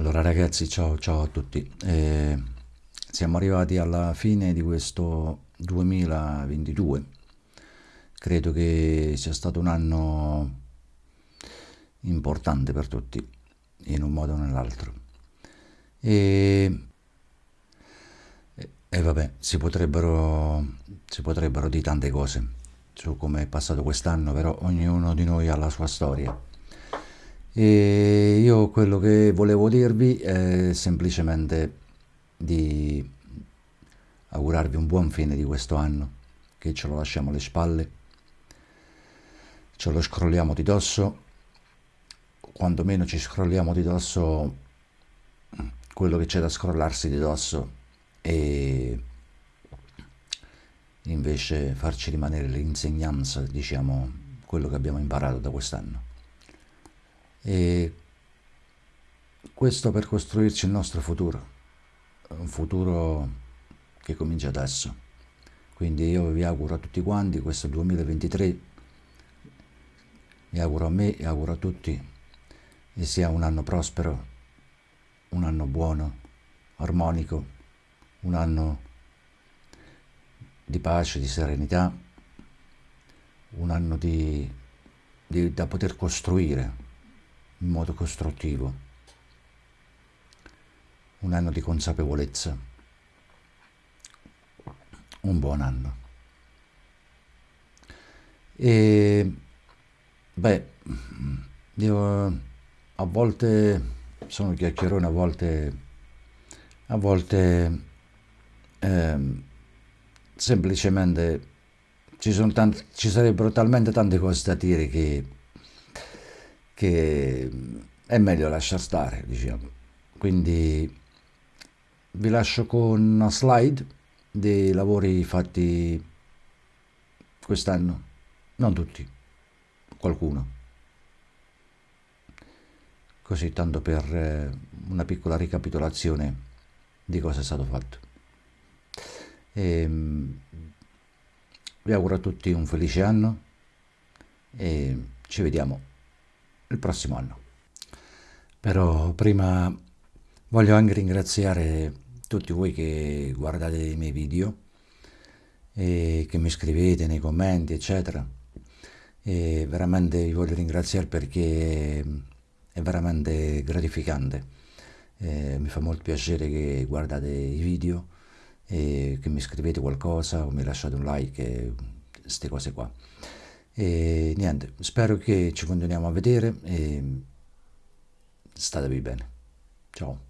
Allora ragazzi, ciao, ciao a tutti. Eh, siamo arrivati alla fine di questo 2022. Credo che sia stato un anno importante per tutti, in un modo o nell'altro. E, e vabbè, si potrebbero, si potrebbero dire tante cose su come è passato quest'anno, però ognuno di noi ha la sua storia e io quello che volevo dirvi è semplicemente di augurarvi un buon fine di questo anno, che ce lo lasciamo alle spalle, ce lo scrolliamo di dosso, quanto meno ci scrolliamo di dosso quello che c'è da scrollarsi di dosso e invece farci rimanere l'insegnanza, diciamo, quello che abbiamo imparato da quest'anno. E questo per costruirci il nostro futuro, un futuro che comincia adesso. Quindi io vi auguro a tutti quanti questo 2023, vi auguro a me e auguro a tutti che sia un anno prospero, un anno buono, armonico, un anno di pace, di serenità, un anno di, di, da poter costruire in modo costruttivo, un anno di consapevolezza, un buon anno. E beh, io a volte sono chiacchierone, a volte, a volte eh, semplicemente ci, sono tanti, ci sarebbero talmente tante cose da dire che che è meglio lasciar stare, diciamo. Quindi vi lascio con una slide dei lavori fatti quest'anno, non tutti, qualcuno. Così tanto per eh, una piccola ricapitolazione di cosa è stato fatto. E, ehm, vi auguro a tutti un felice anno e ci vediamo il prossimo anno. Però prima voglio anche ringraziare tutti voi che guardate i miei video e che mi scrivete nei commenti, eccetera. E veramente vi voglio ringraziare perché è veramente gratificante. Eh, mi fa molto piacere che guardate i video e che mi scrivete qualcosa o mi lasciate un like, queste cose qua. E niente, spero che ci continuiamo a vedere e statevi bene. Ciao.